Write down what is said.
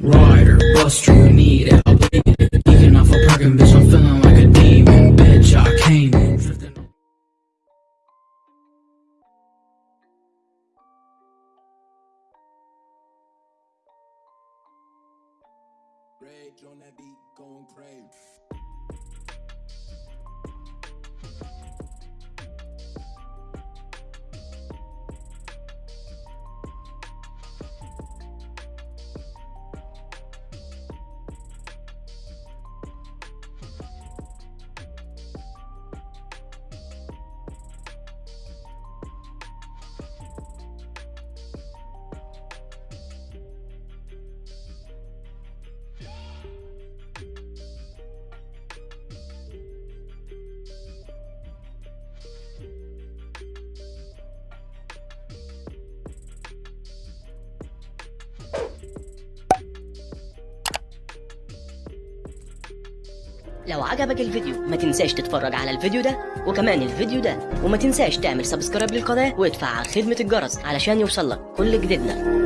Rider, buster, you need it. I'll off a parking bitch, I'm feeling like a demon. Bitch, I came in. Rage on that beat, going crazy. لو عجبك الفيديو ما تنساش تتفرج على الفيديو ده وكمان الفيديو ده وما تنساش تعمل سبسكرايب للقناة وادفع خدمة الجرس علشان يوصلك كل جديدنا.